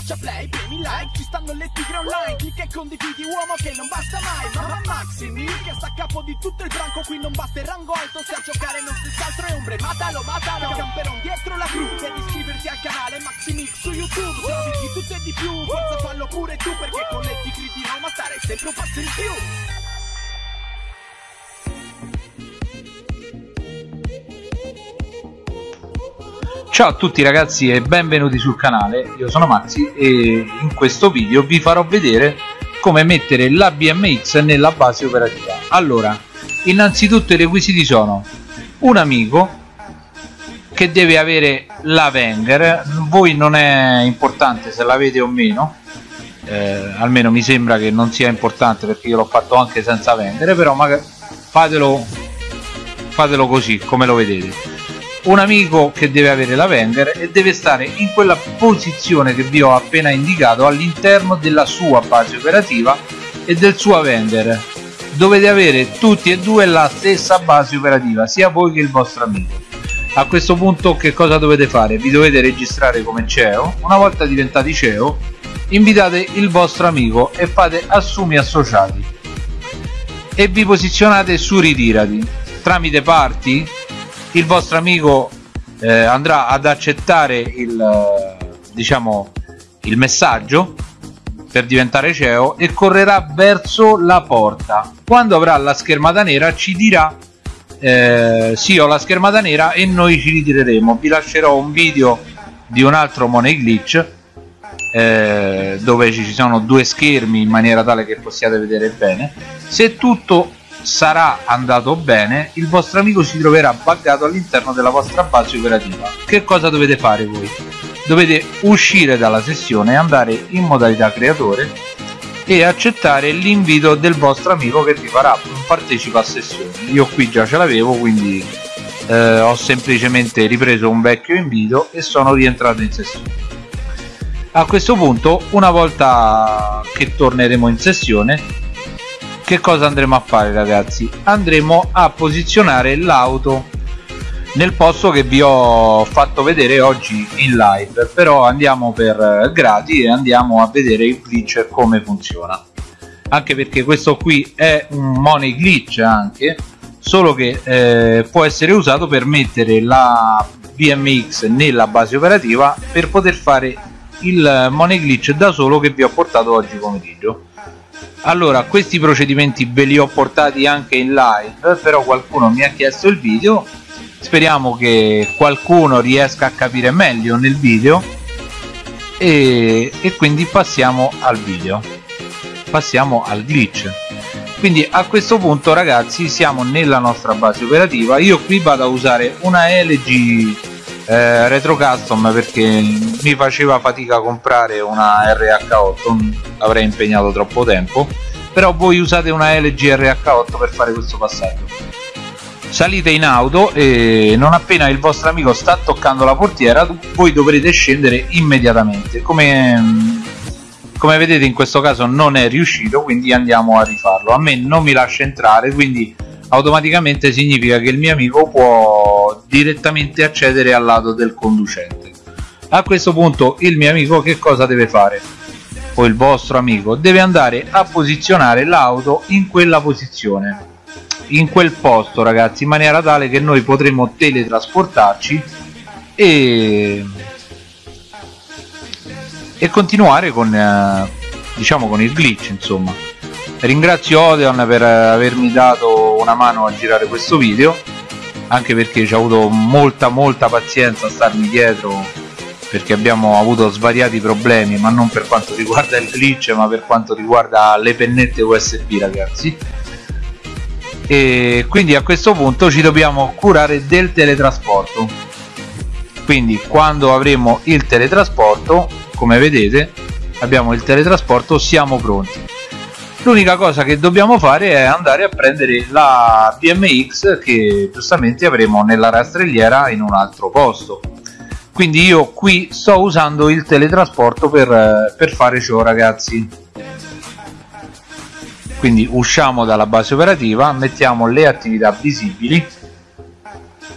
schiaccia play, premi like, ci stanno le tigre online, clicca e condividi uomo che non basta mai, ma Maximi che sta a capo di tutto il branco, qui non basta il rango alto, se a giocare non si altro è ombre, matalo, matalo, camperon dietro la cru, devi iscriverti al canale Maximix su YouTube, se di tutto e di più, forza fallo pure tu, perché con le tigre di Roma stare sempre un passo in più. Ciao a tutti ragazzi e benvenuti sul canale, io sono Maxi e in questo video vi farò vedere come mettere la BMX nella base operativa. Allora, innanzitutto i requisiti sono un amico che deve avere la Wenger, voi non è importante se l'avete o meno, eh, almeno mi sembra che non sia importante perché io l'ho fatto anche senza vendere, però magari fatelo, fatelo così come lo vedete un amico che deve avere la Wenger e deve stare in quella posizione che vi ho appena indicato all'interno della sua base operativa e del suo Wenger dovete avere tutti e due la stessa base operativa sia voi che il vostro amico. A questo punto che cosa dovete fare? vi dovete registrare come CEO una volta diventati CEO invitate il vostro amico e fate assumi associati. E vi posizionate su ritirati tramite parti il vostro amico eh, andrà ad accettare il, eh, diciamo, il messaggio per diventare CEO e correrà verso la porta. Quando avrà la schermata nera ci dirà eh, sì ho la schermata nera e noi ci ritireremo. Vi lascerò un video di un altro money glitch eh, dove ci sono due schermi in maniera tale che possiate vedere bene. Se tutto sarà andato bene il vostro amico si troverà buggato all'interno della vostra base operativa. Che cosa dovete fare voi? dovete uscire dalla sessione andare in modalità creatore e accettare l'invito del vostro amico che vi farà partecipa a sessione. Io qui già ce l'avevo quindi eh, ho semplicemente ripreso un vecchio invito e sono rientrato in sessione. A questo punto una volta che torneremo in sessione che cosa andremo a fare ragazzi? Andremo a posizionare l'auto nel posto che vi ho fatto vedere oggi in live. Però andiamo per gradi e andiamo a vedere il glitch come funziona. Anche perché questo qui è un money glitch anche solo che eh, può essere usato per mettere la BMX nella base operativa per poter fare il money glitch da solo che vi ho portato oggi pomeriggio allora questi procedimenti ve li ho portati anche in live però qualcuno mi ha chiesto il video. Speriamo che qualcuno riesca a capire meglio nel video. E, e quindi passiamo al video. Passiamo al glitch. Quindi a questo punto ragazzi siamo nella nostra base operativa. Io qui vado a usare una LG eh, retro custom perché mi faceva fatica a comprare una RH8 avrei impegnato troppo tempo. Però voi usate una LG RH8 per fare questo passaggio. Salite in auto e non appena il vostro amico sta toccando la portiera voi dovrete scendere immediatamente. Come, come vedete in questo caso non è riuscito quindi andiamo a rifarlo. A me non mi lascia entrare quindi automaticamente significa che il mio amico può direttamente accedere al lato del conducente. A questo punto il mio amico che cosa deve fare? O il vostro amico deve andare a posizionare l'auto in quella posizione in quel posto ragazzi in maniera tale che noi potremo teletrasportarci e e continuare con eh, diciamo con il glitch insomma ringrazio Odeon per avermi dato una mano a girare questo video anche perché ci ha avuto molta molta pazienza a starmi dietro perché abbiamo avuto svariati problemi ma non per quanto riguarda il glitch ma per quanto riguarda le pennette USB ragazzi. E quindi a questo punto ci dobbiamo curare del teletrasporto. Quindi quando avremo il teletrasporto come vedete abbiamo il teletrasporto siamo pronti l'unica cosa che dobbiamo fare è andare a prendere la BMX che giustamente avremo nella rastrelliera in un altro posto. Quindi io qui sto usando il teletrasporto per, per fare ciò ragazzi. Quindi usciamo dalla base operativa mettiamo le attività visibili.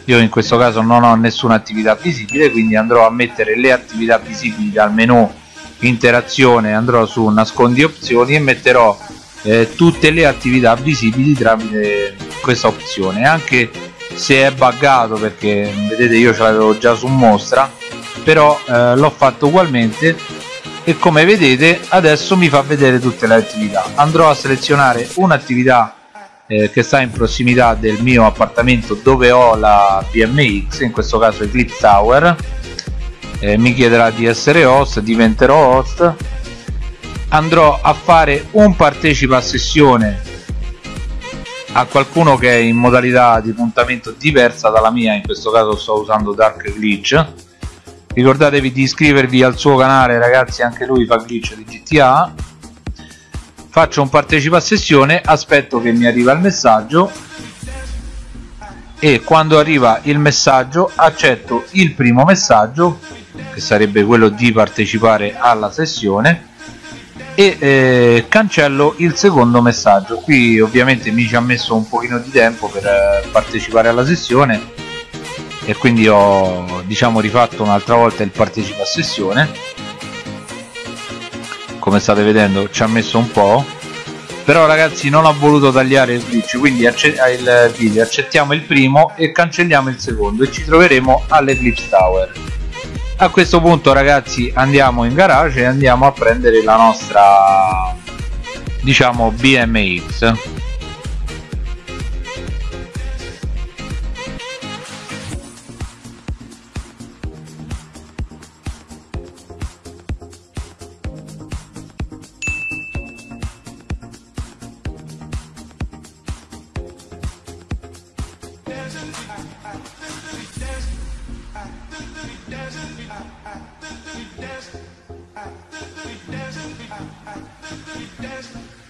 Io in questo caso non ho nessuna attività visibile quindi andrò a mettere le attività visibili dal menu interazione andrò su nascondi opzioni e metterò eh, tutte le attività visibili tramite questa opzione. Anche se è buggato perché vedete io ce l'avevo già su mostra però eh, l'ho fatto ugualmente e come vedete adesso mi fa vedere tutte le attività. Andrò a selezionare un'attività eh, che sta in prossimità del mio appartamento dove ho la BMX in questo caso Eclipse Tower. Eh, mi chiederà di essere host diventerò host andrò a fare un partecipa a sessione a qualcuno che è in modalità di puntamento diversa dalla mia in questo caso sto usando Dark Glitch. Ricordatevi di iscrivervi al suo canale ragazzi anche lui fa glitch di GTA faccio un partecipa a sessione aspetto che mi arriva il messaggio e quando arriva il messaggio accetto il primo messaggio che sarebbe quello di partecipare alla sessione e eh, cancello il secondo messaggio. Qui ovviamente mi ci ha messo un pochino di tempo per eh, partecipare alla sessione e quindi ho diciamo rifatto un'altra volta il partecipa a sessione. Come state vedendo ci ha messo un po' però ragazzi non ho voluto tagliare il glitch quindi il video. Accettiamo il primo e cancelliamo il secondo e ci troveremo all'Eclipse Tower a questo punto ragazzi andiamo in garage e andiamo a prendere la nostra diciamo BMX destiny.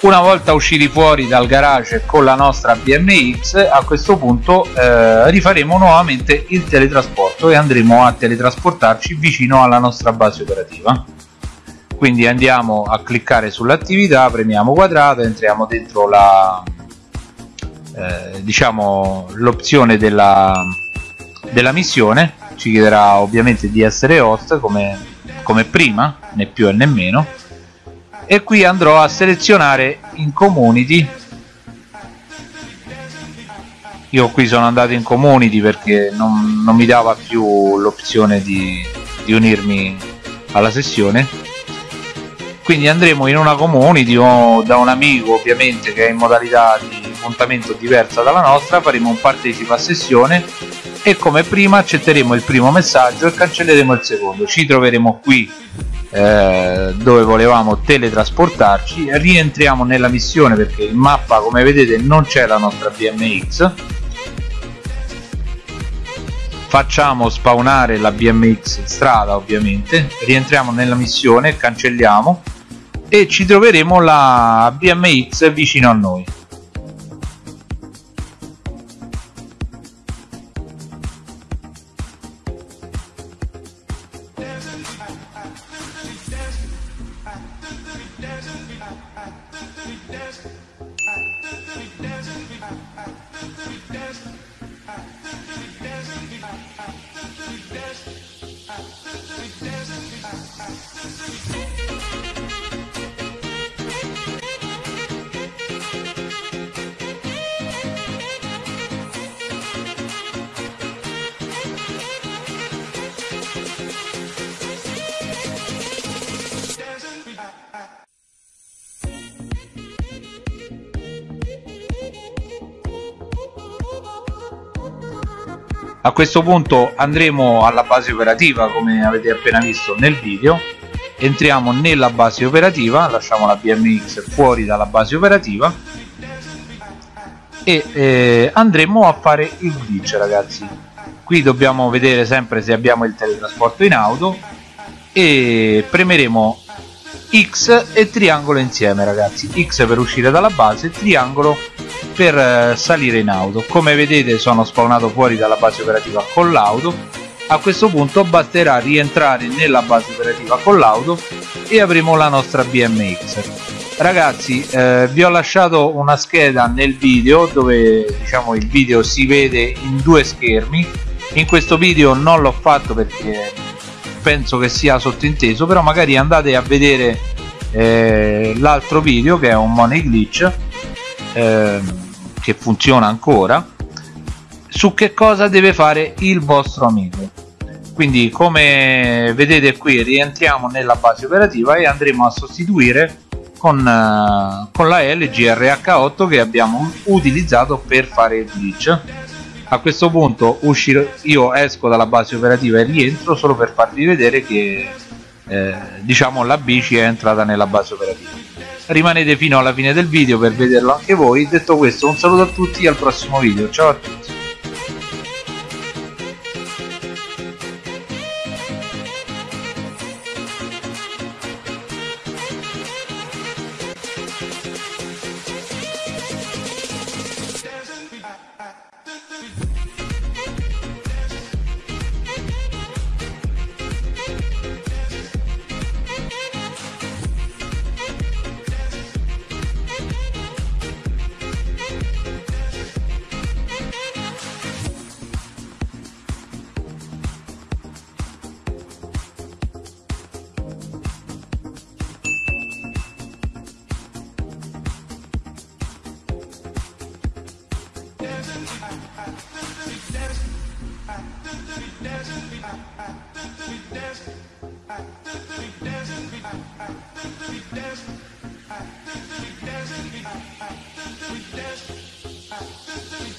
Una volta usciti fuori dal garage con la nostra BMX a questo punto eh, rifaremo nuovamente il teletrasporto e andremo a teletrasportarci vicino alla nostra base operativa. Quindi andiamo a cliccare sull'attività premiamo quadrato entriamo dentro la eh, diciamo l'opzione della, della missione. Ci chiederà ovviamente di essere host come, come prima né più né meno e qui andrò a selezionare in community io qui sono andato in community perché non, non mi dava più l'opzione di, di unirmi alla sessione. Quindi andremo in una community o da un amico ovviamente che è in modalità di appuntamento diversa dalla nostra faremo un partecipa a sessione e come prima accetteremo il primo messaggio e cancelleremo il secondo. Ci troveremo qui eh, dove volevamo teletrasportarci. Rientriamo nella missione perché in mappa come vedete non c'è la nostra BMX facciamo spawnare la BMX in strada ovviamente. Rientriamo nella missione cancelliamo e ci troveremo la BMX vicino a noi I, I, I, I, I, I, I, I, I, a questo punto andremo alla base operativa come avete appena visto nel video. Entriamo nella base operativa lasciamo la BMX fuori dalla base operativa e eh, andremo a fare il glitch ragazzi. Qui dobbiamo vedere sempre se abbiamo il teletrasporto in auto e premeremo X e triangolo insieme ragazzi. X per uscire dalla base triangolo per eh, salire in auto. Come vedete sono spawnato fuori dalla base operativa con l'auto. A questo punto basterà rientrare nella base operativa con l'auto e avremo la nostra BMX ragazzi eh, vi ho lasciato una scheda nel video dove diciamo il video si vede in due schermi. In questo video non l'ho fatto perché penso che sia sottinteso però magari andate a vedere eh, l'altro video che è un money glitch. Eh, che funziona ancora su che cosa deve fare il vostro amico. Quindi come vedete qui rientriamo nella base operativa e andremo a sostituire con, uh, con la LG RH8 che abbiamo utilizzato per fare il glitch. A questo punto uscirò, io esco dalla base operativa e rientro solo per farvi vedere che eh, diciamo la bici è entrata nella base operativa rimanete fino alla fine del video per vederlo anche voi. Detto questo un saluto a tutti e al prossimo video. Ciao a tutti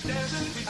Mercy.